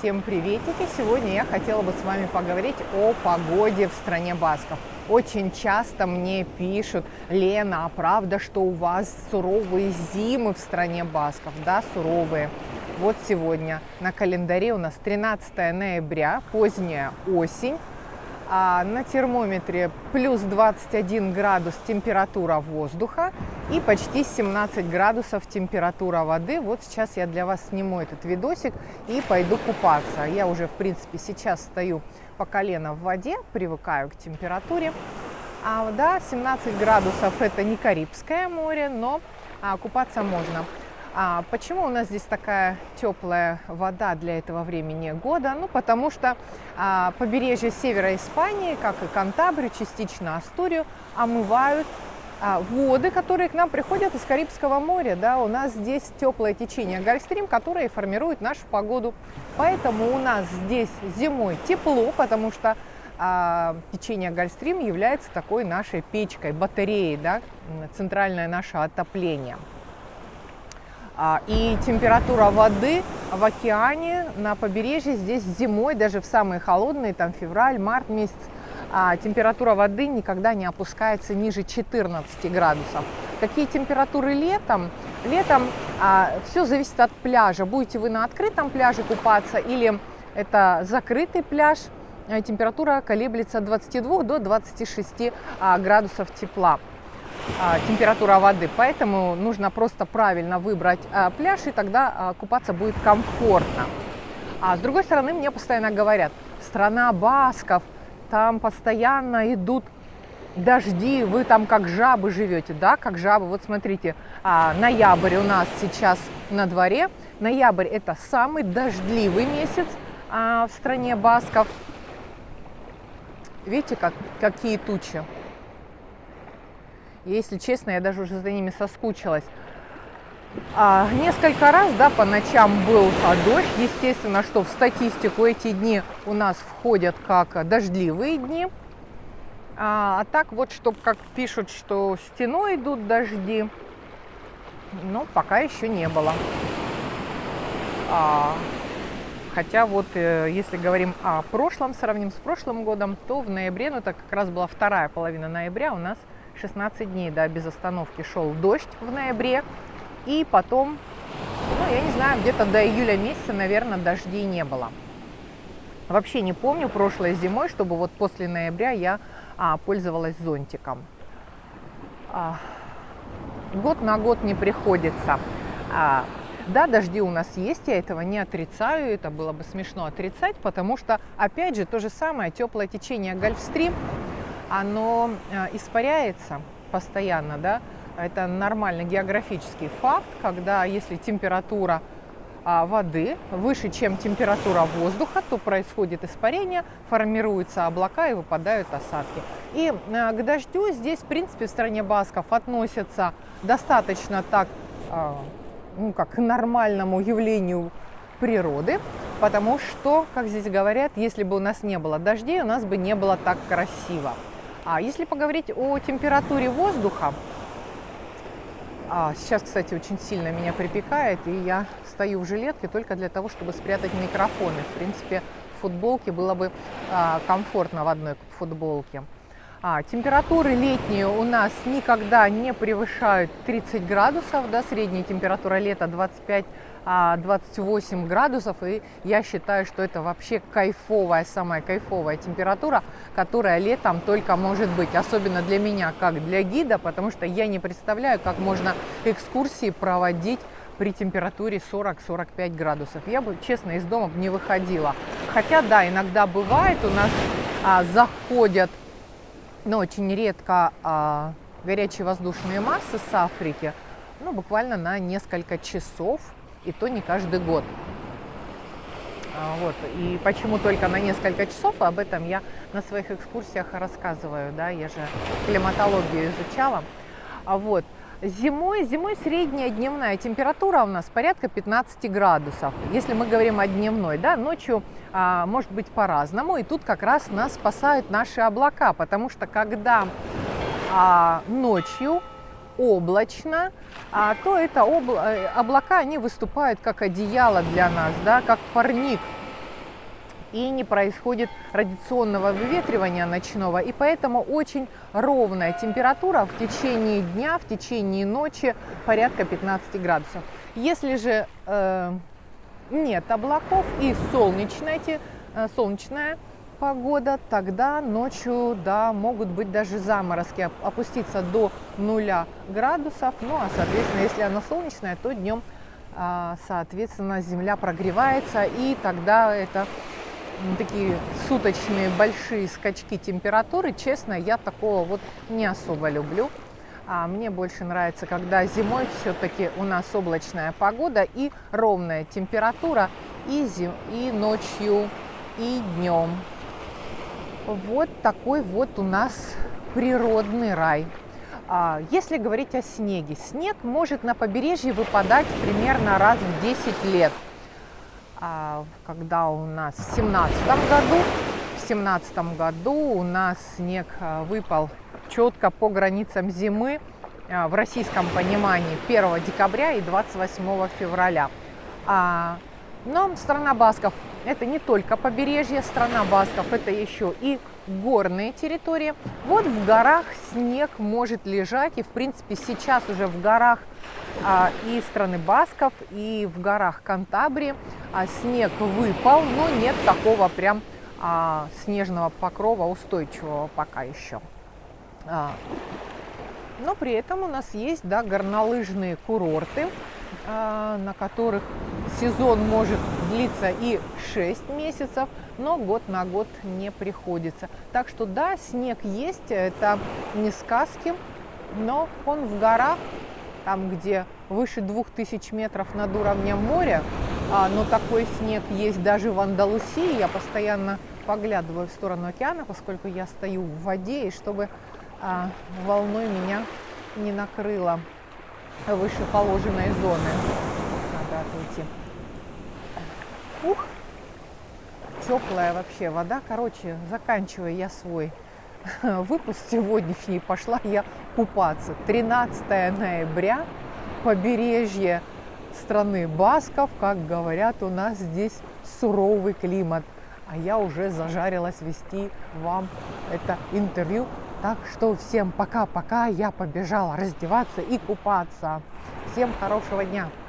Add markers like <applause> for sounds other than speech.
всем приветики! Сегодня я хотела бы с вами поговорить о погоде в стране Басков. Очень часто мне пишут, Лена, а правда, что у вас суровые зимы в стране Басков? Да, суровые. Вот сегодня на календаре у нас 13 ноября, поздняя осень. А на термометре плюс 21 градус температура воздуха и почти 17 градусов температура воды. Вот сейчас я для вас сниму этот видосик и пойду купаться. Я уже, в принципе, сейчас стою по колено в воде, привыкаю к температуре. А, да, 17 градусов это не Карибское море, но а, купаться можно. А почему у нас здесь такая теплая вода для этого времени года? Ну, потому что а, побережье севера Испании, как и Кантабрию, частично Астурию, омывают воды, которые к нам приходят из Карибского моря. Да, у нас здесь теплое течение Гольфстрим, которое формирует нашу погоду. Поэтому у нас здесь зимой тепло, потому что а, течение Гольфстрим является такой нашей печкой, батареей, да, центральное наше отопление. А, и температура воды в океане на побережье здесь зимой, даже в самые холодные, там февраль, март месяц, а, температура воды никогда не опускается ниже 14 градусов. Какие температуры летом? Летом а, все зависит от пляжа. Будете вы на открытом пляже купаться или это закрытый пляж, температура колеблется от 22 до 26 градусов тепла. А, температура воды, поэтому нужно просто правильно выбрать а, пляж, и тогда а, купаться будет комфортно. А с другой стороны, мне постоянно говорят, страна басков, там постоянно идут дожди, вы там как жабы живете, да, как жабы. Вот смотрите, ноябрь у нас сейчас на дворе. Ноябрь это самый дождливый месяц в стране басков. Видите, как, какие тучи? Если честно, я даже уже за ними соскучилась. А, несколько раз, да, по ночам был а, дождь. Естественно, что в статистику эти дни у нас входят как дождливые дни. А, а так вот, что как пишут, что стеной идут дожди, ну, пока еще не было. А, хотя вот, э, если говорим о прошлом, сравним с прошлым годом, то в ноябре, ну, это как раз была вторая половина ноября, у нас 16 дней, да, без остановки шел дождь в ноябре. И потом, ну, я не знаю, где-то до июля месяца, наверное, дождей не было. Вообще не помню прошлой зимой, чтобы вот после ноября я а, пользовалась зонтиком. А, год на год не приходится. А, да, дожди у нас есть, я этого не отрицаю, это было бы смешно отрицать, потому что, опять же, то же самое, теплое течение Гольфстрим оно э, испаряется постоянно, да, это нормальный географический факт, когда если температура а, воды выше, чем температура воздуха, то происходит испарение, формируются облака и выпадают осадки. И э, к дождю здесь, в принципе, в стране басков относятся достаточно так, а, ну, как к нормальному явлению природы, потому что, как здесь говорят, если бы у нас не было дождей, у нас бы не было так красиво. А если поговорить о температуре воздуха, а, сейчас, кстати, очень сильно меня припекает, и я стою в жилетке только для того, чтобы спрятать микрофоны. В принципе, в футболке было бы а, комфортно в одной футболке. А, температуры летние у нас никогда не превышают 30 градусов, да, средняя температура лета 25 28 градусов, и я считаю, что это вообще кайфовая, самая кайфовая температура, которая летом только может быть, особенно для меня, как для гида, потому что я не представляю, как можно экскурсии проводить при температуре 40-45 градусов. Я бы, честно, из дома не выходила. Хотя, да, иногда бывает, у нас а, заходят, но очень редко, а, горячие воздушные массы с Африки, ну, буквально на несколько часов, и то не каждый год. А, вот. И почему только на несколько часов, об этом я на своих экскурсиях рассказываю, да, я же климатологию изучала. А вот. Зимой, зимой средняя дневная температура у нас порядка 15 градусов, если мы говорим о дневной, да, ночью а, может быть по-разному, и тут как раз нас спасают наши облака, потому что когда а, ночью облачно, а то это обла э, облака, они выступают как одеяло для нас, да, как парник. и не происходит радиационного выветривания ночного, и поэтому очень ровная температура в течение дня, в течение ночи порядка 15 градусов. Если же э, нет облаков и солнечная, э, солнечная погода, тогда ночью, да, могут быть даже заморозки, опуститься до нуля градусов. Ну, а, соответственно, если она солнечная, то днем, а, соответственно, земля прогревается, и тогда это такие суточные большие скачки температуры. Честно, я такого вот не особо люблю. А мне больше нравится, когда зимой все-таки у нас облачная погода и ровная температура и, зим, и ночью, и днем. Вот такой вот у нас природный рай. А, если говорить о снеге, снег может на побережье выпадать примерно раз в 10 лет. А, когда у нас в 17 году, в 17 году у нас снег а, выпал четко по границам зимы в российском понимании 1 декабря и 28 февраля. Но страна Басков – это не только побережье, страна Басков – это еще и горные территории. Вот в горах снег может лежать, и в принципе сейчас уже в горах а, и страны Басков, и в горах Кантабрии а, снег выпал, но нет такого прям а, снежного покрова устойчивого пока еще. А, но при этом у нас есть да, горнолыжные курорты, а, на которых сезон может длиться и 6 месяцев, но год на год не приходится. Так что да, снег есть, это не сказки, но он в горах, там где выше 2000 метров над уровнем моря, а, но такой снег есть даже в Андалусии. Я постоянно поглядываю в сторону океана, поскольку я стою в воде, и чтобы а, волной меня не накрыло выше положенной зоны. Надо отойти. Ух, теплая вообще вода. Короче, заканчивая я свой <laughs> выпуск сегодняшний, пошла я купаться. 13 ноября, побережье страны Басков, как говорят, у нас здесь суровый климат. А я уже зажарилась вести вам это интервью так что всем пока-пока, я побежала раздеваться и купаться. Всем хорошего дня!